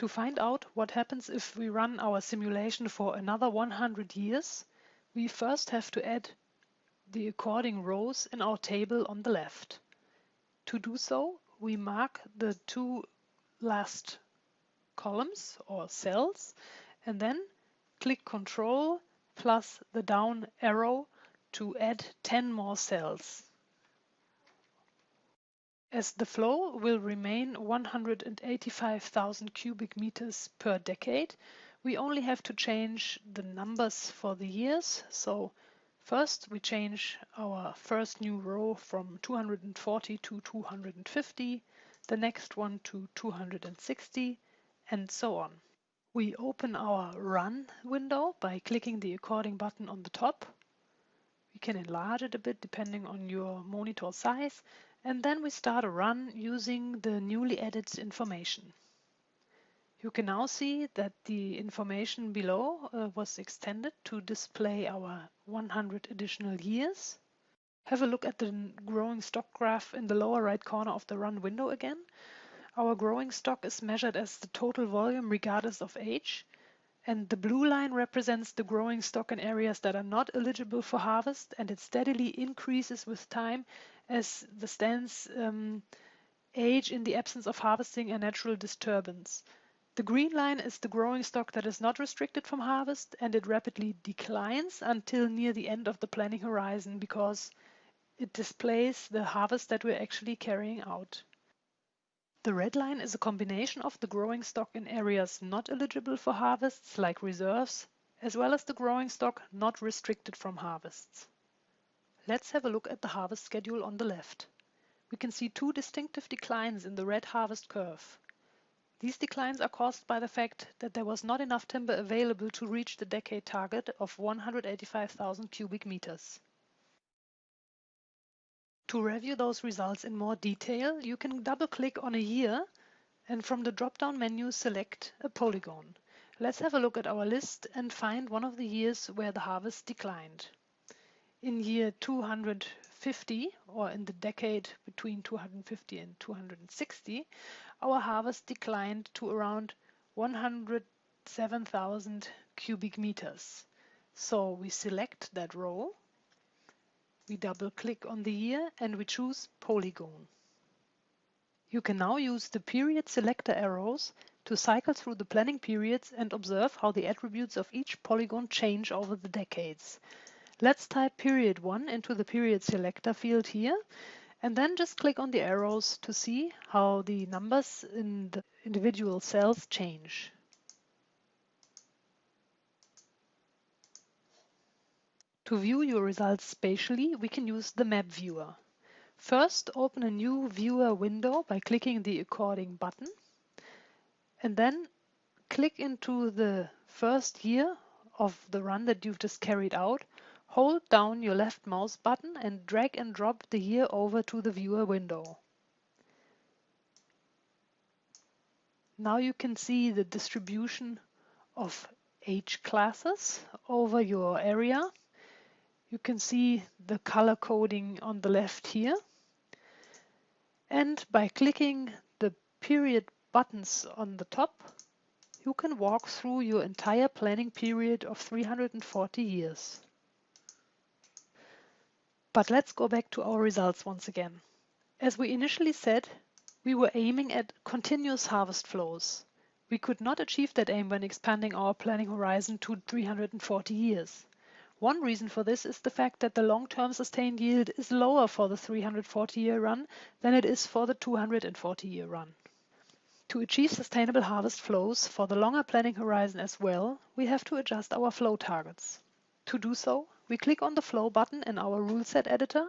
To find out what happens if we run our simulation for another 100 years, we first have to add the according rows in our table on the left. To do so, we mark the two last columns or cells and then click Ctrl plus the down arrow to add 10 more cells. As the flow will remain 185,000 cubic meters per decade, we only have to change the numbers for the years. So first we change our first new row from 240 to 250, the next one to 260, and so on. We open our Run window by clicking the according button on the top. We can enlarge it a bit depending on your monitor size and then we start a run using the newly added information. You can now see that the information below uh, was extended to display our 100 additional years. Have a look at the growing stock graph in the lower right corner of the run window again. Our growing stock is measured as the total volume regardless of age and the blue line represents the growing stock in areas that are not eligible for harvest and it steadily increases with time as the stands um, age in the absence of harvesting and natural disturbance. The green line is the growing stock that is not restricted from harvest and it rapidly declines until near the end of the planning horizon because it displays the harvest that we're actually carrying out. The red line is a combination of the growing stock in areas not eligible for harvests like reserves, as well as the growing stock not restricted from harvests. Let's have a look at the harvest schedule on the left. We can see two distinctive declines in the red harvest curve. These declines are caused by the fact that there was not enough timber available to reach the decade target of 185,000 cubic meters. To review those results in more detail, you can double-click on a year and from the drop-down menu select a polygon. Let's have a look at our list and find one of the years where the harvest declined in year 250 or in the decade between 250 and 260 our harvest declined to around 107,000 cubic meters. So we select that row, we double click on the year and we choose polygon. You can now use the period selector arrows to cycle through the planning periods and observe how the attributes of each polygon change over the decades. Let's type period 1 into the period selector field here and then just click on the arrows to see how the numbers in the individual cells change. To view your results spatially, we can use the map viewer. First, open a new viewer window by clicking the according button and then click into the first year of the run that you've just carried out Hold down your left mouse button and drag and drop the year over to the viewer window. Now you can see the distribution of age classes over your area. You can see the color coding on the left here. And by clicking the period buttons on the top, you can walk through your entire planning period of 340 years. But let's go back to our results once again. As we initially said, we were aiming at continuous harvest flows. We could not achieve that aim when expanding our planning horizon to 340 years. One reason for this is the fact that the long-term sustained yield is lower for the 340-year run than it is for the 240-year run. To achieve sustainable harvest flows for the longer planning horizon as well, we have to adjust our flow targets. To do so, we click on the Flow button in our rule set editor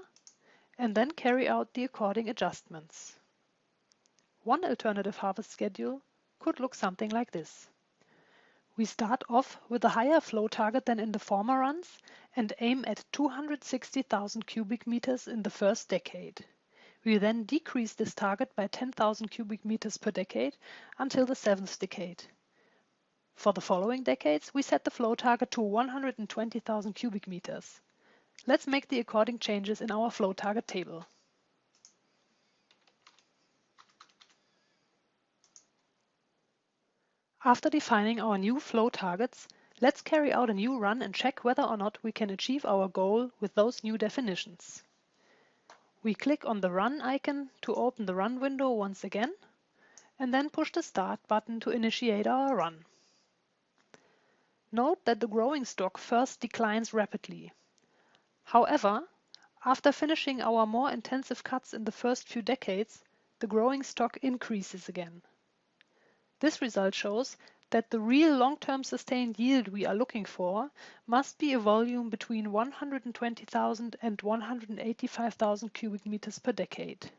and then carry out the according adjustments. One alternative harvest schedule could look something like this. We start off with a higher flow target than in the former runs and aim at 260,000 cubic meters in the first decade. We then decrease this target by 10,000 cubic meters per decade until the seventh decade. For the following decades, we set the flow target to 120,000 cubic meters. Let's make the according changes in our flow target table. After defining our new flow targets, let's carry out a new run and check whether or not we can achieve our goal with those new definitions. We click on the Run icon to open the Run window once again, and then push the Start button to initiate our run. Note that the growing stock first declines rapidly. However, after finishing our more intensive cuts in the first few decades, the growing stock increases again. This result shows that the real long-term sustained yield we are looking for must be a volume between 120,000 and 185,000 cubic meters per decade.